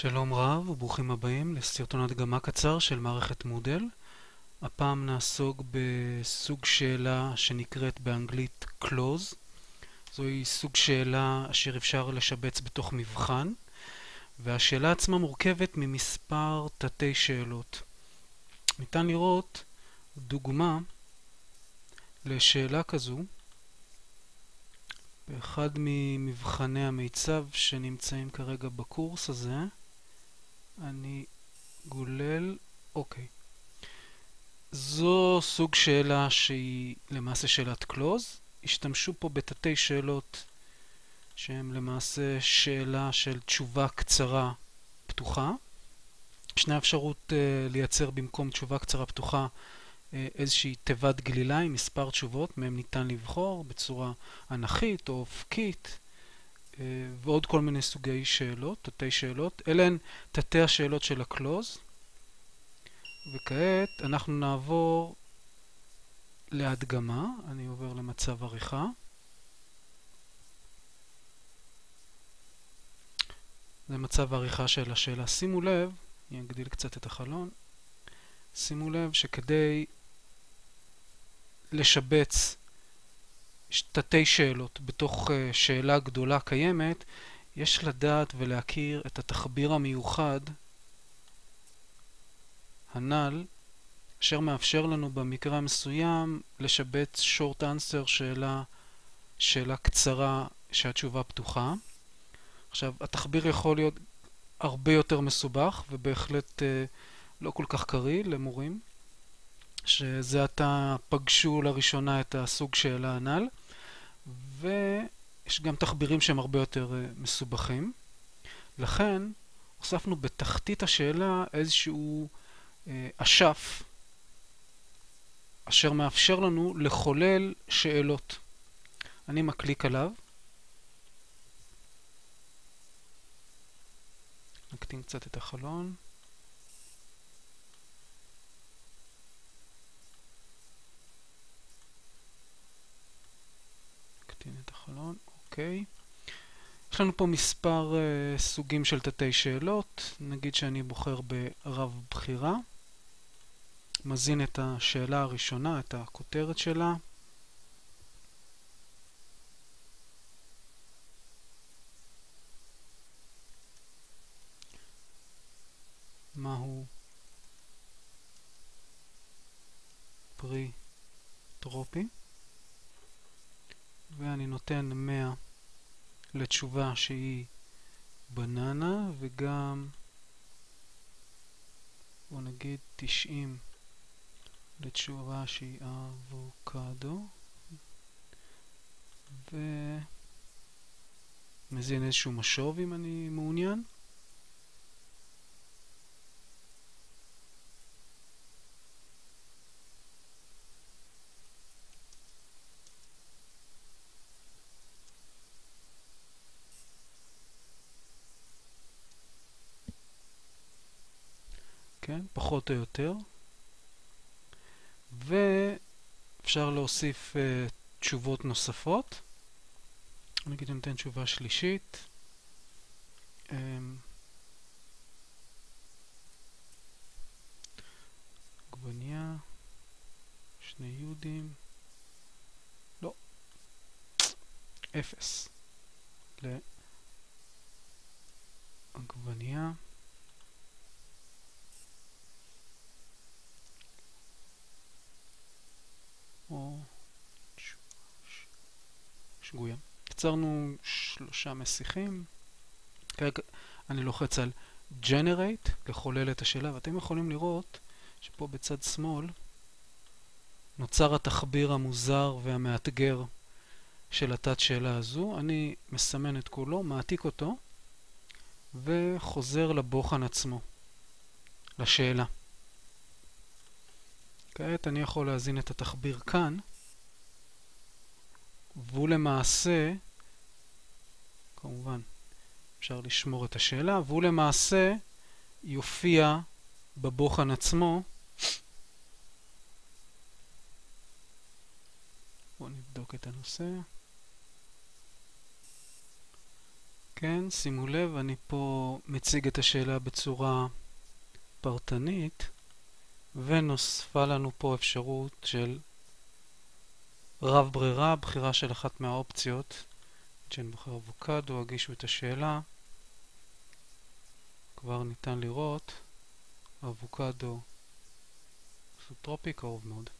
שלום רב וברוכים הבאים לסרטון הדגמה קצר של מערכת מודל. הפעם נעסוק בסוג שאלה שנקראת באנגלית close. זוהי סוג שאלה אשר אפשר לשבץ בתוך מבחן, והשאלה עצמה מורכבת ממספר תתי שאלות. ניתן לראות דוגמה לשאלה כזו באחד ממבחני המיצב שנמצאים כרגע בקורס הזה. אני גולל, אוקיי. זו סוג שאלה שהיא למעשה שאלת קלוז. השתמשו פה בתתי שאלות שהן למעשה שאלה של תשובה קצרה פתוחה. ישנה אפשרות uh, לייצר במקום תשובה קצרה פתוחה uh, איזושהי תיבת גלילה עם מספר תשובות, מהם ניתן לבחור בצורה אנכית או אופקית. אה, ועוד כל מיני סוגי שאלות, תתי שאלות. אלה הן תתי השאלות של הקלוז. וכעת אנחנו נעבור להדגמה. אני עובר למצב עריכה. זה מצב העריכה של השאלה. שימו לב, אני אגדיל קצת את החלון, שימו לב שכדי לשבץ תתי שאלות בתוך אה, שאלה גדולה קיימת, יש לדעת ולהכיר את התחביר המיוחד הנ"ל, אשר מאפשר לנו במקרה המסוים לשבץ short answer שאלה, שאלה קצרה שהתשובה פתוחה. עכשיו, התחביר יכול להיות הרבה יותר מסובך ובהחלט אה, לא כל כך קריא למורים, שזה עתה פגשו לראשונה את הסוג שאלה הנ"ל. ויש גם תחבירים שהם הרבה יותר אה, מסובכים. לכן הוספנו בתחתית השאלה איזשהו אה, אשף אשר מאפשר לנו לחולל שאלות. אני מקליק עליו. נקטין קצת את החלון. את החלון, אוקיי. יש לנו פה מספר uh, סוגים של תתי שאלות, נגיד שאני בוחר ברב בחירה, מזין את השאלה הראשונה, את הכותרת שלה. מהו פרי טרופי? ואני נותן 100 לתשובה שהיא בננה וגם בוא נגיד 90 לתשובה שהיא אבוקדו. ומזין איזשהו משוב אם אני מעוניין כן? פחות או יותר. ואפשר להוסיף uh, תשובות נוספות. נגיד אני נותן תשובה שלישית. Um, עגבניה, שני יהודים, לא, אפס לעגבניה. או שגויה. יצרנו שלושה מסיחים. כרגע אני לוחץ על Generate, לחולל את השאלה, ואתם יכולים לראות שפה בצד שמאל נוצר התחביר המוזר והמאתגר של התת שאלה הזו. אני מסמן את כולו, מעתיק אותו, וחוזר לבוחן עצמו, לשאלה. כעת אני יכול להזין את התחביר כאן, והוא למעשה, כמובן אפשר לשמור את השאלה, והוא למעשה יופיע בבוחן עצמו. בואו נבדוק את הנושא. כן, שימו לב, אני פה מציג את השאלה בצורה פרטנית, ונוספה לנו פה אפשרות של רב ברירה, בחירה של אחת מהאופציות. כשאני בוחר אבוקדו, הגישו את השאלה. כבר ניתן לראות אבוקדו סוטרופי קרוב מאוד.